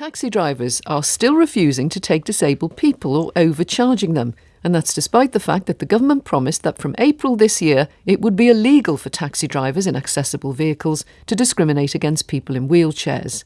Taxi drivers are still refusing to take disabled people or overcharging them. And that's despite the fact that the government promised that from April this year it would be illegal for taxi drivers in accessible vehicles to discriminate against people in wheelchairs.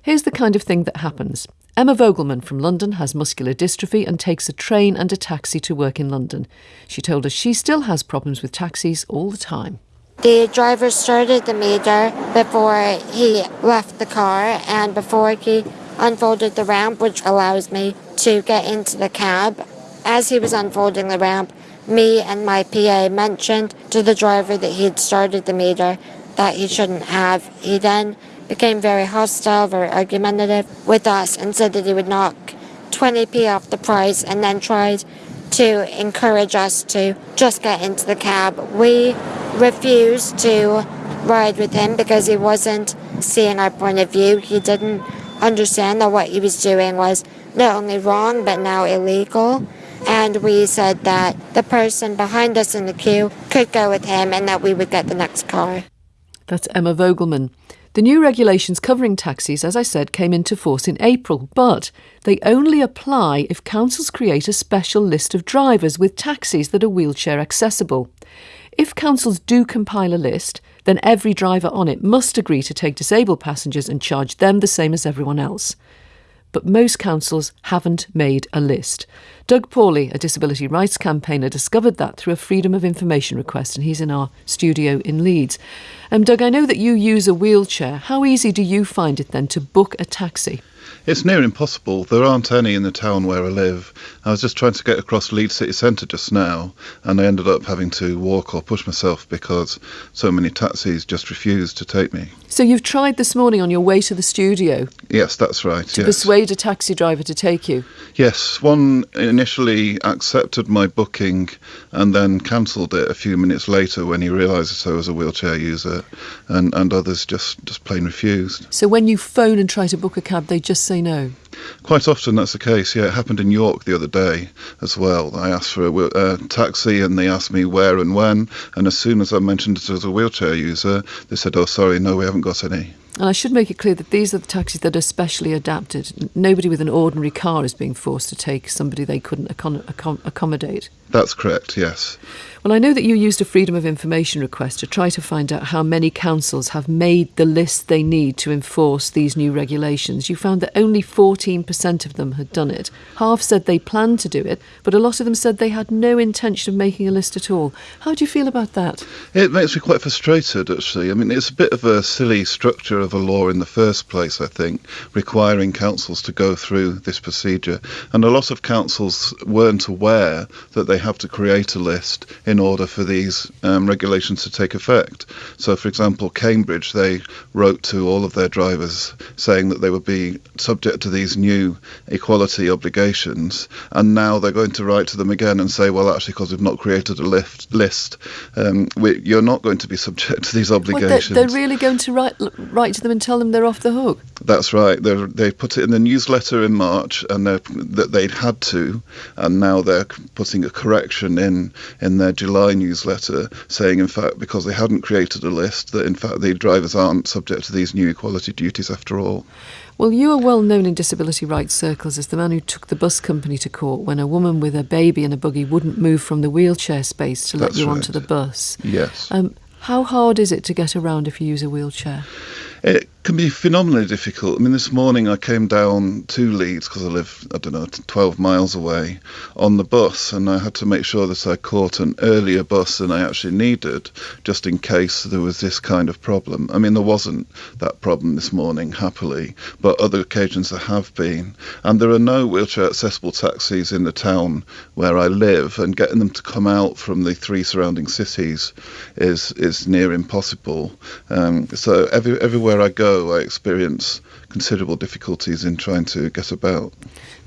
Here's the kind of thing that happens. Emma Vogelmann from London has muscular dystrophy and takes a train and a taxi to work in London. She told us she still has problems with taxis all the time. The driver started the meter before he left the car and before he unfolded the ramp, which allows me to get into the cab. As he was unfolding the ramp, me and my PA mentioned to the driver that he had started the meter that he shouldn't have. He then became very hostile, very argumentative with us and said that he would knock 20p off the price and then tried to encourage us to just get into the cab. We refused to ride with him because he wasn't seeing our point of view. He didn't understand that what he was doing was not only wrong but now illegal. And we said that the person behind us in the queue could go with him and that we would get the next car. That's Emma Vogelmann. The new regulations covering taxis, as I said, came into force in April, but they only apply if councils create a special list of drivers with taxis that are wheelchair accessible. If councils do compile a list, then every driver on it must agree to take disabled passengers and charge them the same as everyone else but most councils haven't made a list. Doug Paulley, a disability rights campaigner, discovered that through a Freedom of Information request, and he's in our studio in Leeds. Um, Doug, I know that you use a wheelchair. How easy do you find it then to book a taxi? It's near impossible. There aren't any in the town where I live. I was just trying to get across Leeds city centre just now, and I ended up having to walk or push myself because so many taxis just refused to take me. So you've tried this morning on your way to the studio? Yes, that's right. To yes. persuade a taxi driver to take you? Yes, one initially accepted my booking and then cancelled it a few minutes later when he realised I was a wheelchair user, and, and others just, just plain refused. So when you phone and try to book a cab, they just say no? Quite often that's the case. Yeah, it happened in York the other day as well. I asked for a uh, taxi and they asked me where and when, and as soon as I mentioned it as a wheelchair user, they said, "Oh, sorry, no, we haven't got any." And I should make it clear that these are the taxis that are specially adapted. Nobody with an ordinary car is being forced to take somebody they couldn't accommodate. That's correct, yes. Well, I know that you used a Freedom of Information request to try to find out how many councils have made the list they need to enforce these new regulations. You found that only 14% of them had done it. Half said they planned to do it, but a lot of them said they had no intention of making a list at all. How do you feel about that? It makes me quite frustrated, actually. I mean, it's a bit of a silly structure of a law in the first place, I think, requiring councils to go through this procedure. And a lot of councils weren't aware that they have to create a list in order for these um, regulations to take effect. So, for example, Cambridge, they wrote to all of their drivers saying that they would be subject to these new equality obligations, and now they're going to write to them again and say, well, actually, because we've not created a lift, list, um, we, you're not going to be subject to these obligations. Well, they're, they're, really going to write, write to them and tell them they're off the hook? That's right. They're, they put it in the newsletter in March, and that they'd had to, and now they're putting a correction in in their July newsletter, saying in fact because they hadn't created a list that in fact the drivers aren't subject to these new equality duties after all. Well, you are well known in disability rights circles as the man who took the bus company to court when a woman with a baby in a buggy wouldn't move from the wheelchair space to let That's you right. onto the bus. Yes. Um, how hard is it to get around if you use a wheelchair? It can be phenomenally difficult. I mean, this morning I came down to Leeds because I live, I don't know, 12 miles away on the bus, and I had to make sure that I caught an earlier bus than I actually needed, just in case there was this kind of problem. I mean, there wasn't that problem this morning, happily, but other occasions there have been. And there are no wheelchair accessible taxis in the town where I live, and getting them to come out from the three surrounding cities is is near impossible. Um, so every, everywhere I go, I experience considerable difficulties in trying to get about.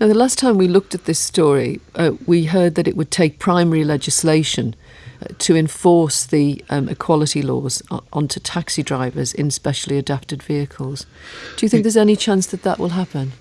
Now, the last time we looked at this story, uh, we heard that it would take primary legislation uh, to enforce the um, equality laws onto taxi drivers in specially adapted vehicles. Do you think there's any chance that that will happen?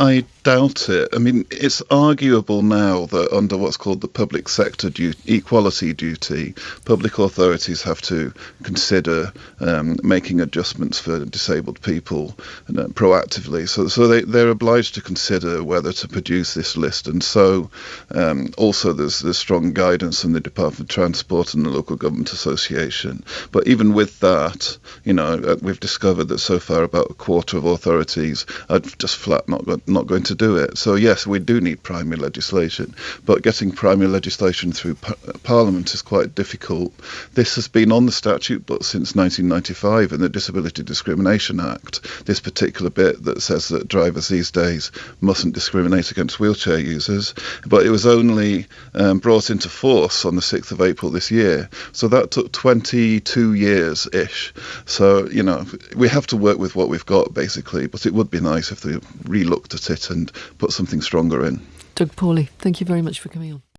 I doubt it. I mean, it's arguable now that under what's called the public sector du- equality duty, public authorities have to consider um, making adjustments for disabled people uh, proactively. So, so they, they're obliged to consider whether to produce this list. And so, um, also, there's, there's strong guidance from the Department of Transport and the Local Government Association. But even with that, you know, uh, we've discovered that so far about a quarter of authorities are just flat not, not going to do it. So, yes, we do need primary legislation, but getting primary legislation through par- Parliament is quite difficult. This has been on the statute book since 1995 in the Disability Discrimination Act, this particular bit that says that drivers these days mustn't discriminate against wheelchair users, but it was only um, brought into force on the 6th of April this year. So that took 22 years ish. So, you know, we have to work with what we've got basically, but it would be nice if they re looked at it and put something stronger in. Doug Paulley, thank you very much for coming on.